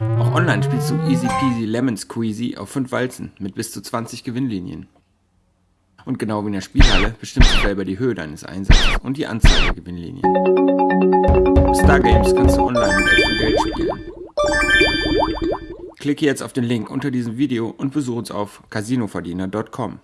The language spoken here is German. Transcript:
Auch online spielst du easy peasy lemon squeezy auf 5 Walzen mit bis zu 20 Gewinnlinien. Und genau wie in der Spielhalle bestimmst du selber die Höhe deines Einsatzes und die Anzahl der Gewinnlinien. Star Games kannst du online mit echtem Geld spielen. Klicke jetzt auf den Link unter diesem Video und besuche uns auf casinoverdiener.com.